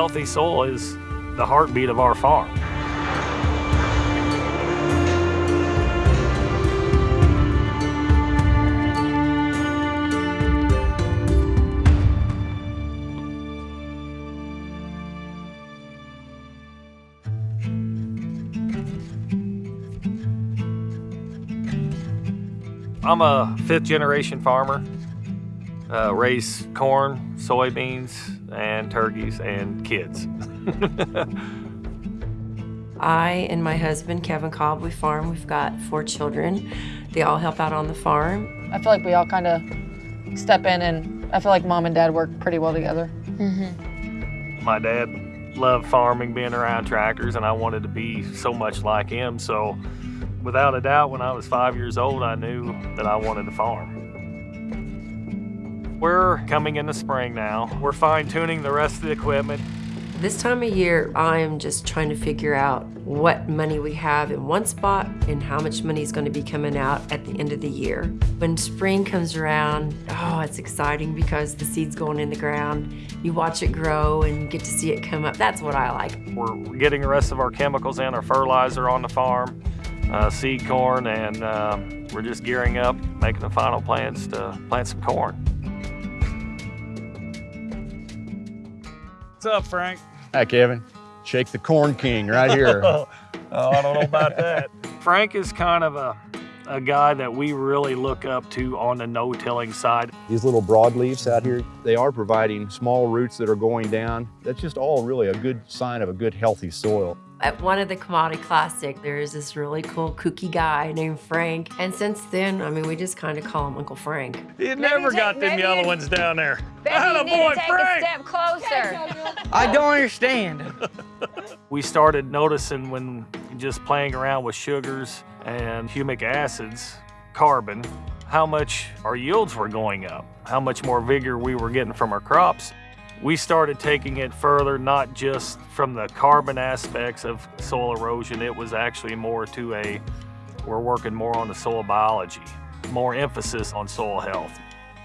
Healthy soil is the heartbeat of our farm. I'm a fifth generation farmer. Uh, raise corn, soybeans, and turkeys and kids. I and my husband, Kevin Cobb, we farm. We've got four children. They all help out on the farm. I feel like we all kind of step in and I feel like mom and dad work pretty well together. Mm-hmm. My dad loved farming, being around tractors, and I wanted to be so much like him. So without a doubt, when I was five years old, I knew that I wanted to farm. We're coming in the spring now. We're fine tuning the rest of the equipment. This time of year, I'm just trying to figure out what money we have in one spot and how much money is going to be coming out at the end of the year. When spring comes around, oh, it's exciting because the seed's going in the ground. You watch it grow and get to see it come up. That's what I like. We're getting the rest of our chemicals and our fertilizer on the farm uh, seed corn, and uh, we're just gearing up, making the final plans to plant some corn. What's up, Frank? Hi, Kevin. Shake the corn king right here. oh, I don't know about that. Frank is kind of a, a guy that we really look up to on the no-tilling side. These little broadleafs out here, they are providing small roots that are going down. That's just all really a good sign of a good, healthy soil. At one of the Commodity Classic, there is this really cool kooky guy named Frank. And since then, I mean, we just kind of call him Uncle Frank. You never got them yellow ones down there. Maybe you need boy, to take Frank. a step closer. I don't understand. we started noticing when just playing around with sugars and humic acids, carbon, how much our yields were going up, how much more vigor we were getting from our crops. We started taking it further, not just from the carbon aspects of soil erosion, it was actually more to a, we're working more on the soil biology, more emphasis on soil health.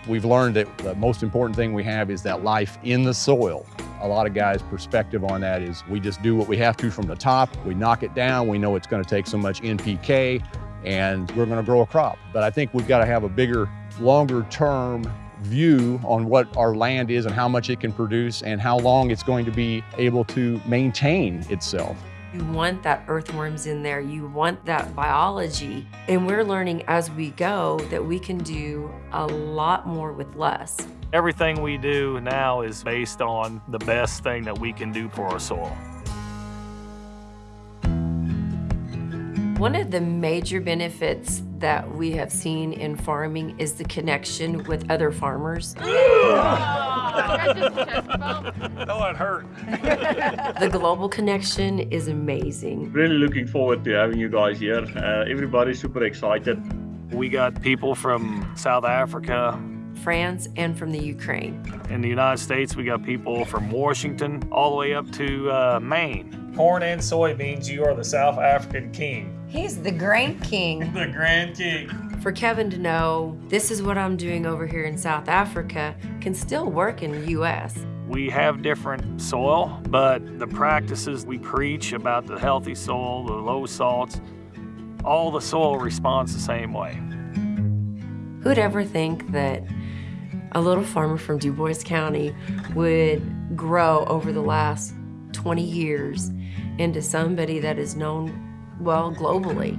We've learned that the most important thing we have is that life in the soil. A lot of guys' perspective on that is we just do what we have to from the top, we knock it down, we know it's gonna take so much NPK, and we're gonna grow a crop. But I think we've gotta have a bigger, longer term view on what our land is and how much it can produce and how long it's going to be able to maintain itself. You want that earthworms in there, you want that biology. And we're learning as we go that we can do a lot more with less. Everything we do now is based on the best thing that we can do for our soil. One of the major benefits that we have seen in farming is the connection with other farmers. oh, it hurt. the global connection is amazing. Really looking forward to having you guys here. Uh, everybody's super excited. We got people from South Africa, France, and from the Ukraine. In the United States, we got people from Washington all the way up to uh, Maine. Corn and soybeans, you are the South African king. He's the Grand King. the Grand King. For Kevin to know this is what I'm doing over here in South Africa can still work in the U.S. We have different soil, but the practices we preach about the healthy soil, the low salts, all the soil responds the same way. Who'd ever think that a little farmer from Dubois County would grow over the last 20 years into somebody that is known well, globally.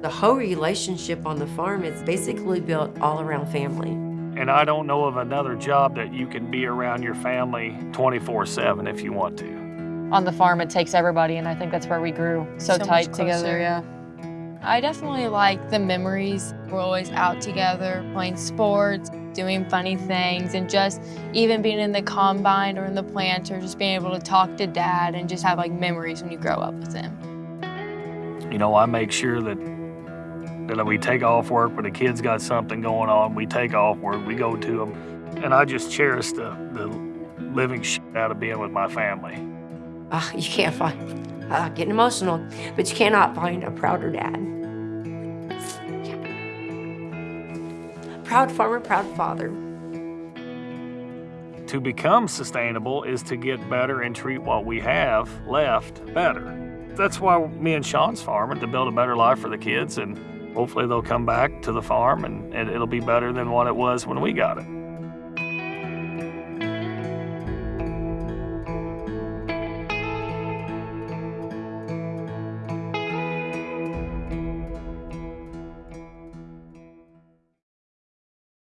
The whole relationship on the farm is basically built all around family. And I don't know of another job that you can be around your family 24-7 if you want to. On the farm, it takes everybody, and I think that's where we grew so, so tight together, yeah. I definitely like the memories. We're always out together, playing sports, doing funny things, and just even being in the combine or in the planter, just being able to talk to dad and just have like memories when you grow up with him. You know, I make sure that that we take off work when the kids got something going on, we take off work, we go to them. And I just cherish the, the living shit out of being with my family. Uh, you can't find, uh, getting emotional, but you cannot find a prouder dad. Proud farmer, proud father. To become sustainable is to get better and treat what we have left better. That's why me and Sean's farming to build a better life for the kids, and hopefully they'll come back to the farm and, and it'll be better than what it was when we got it.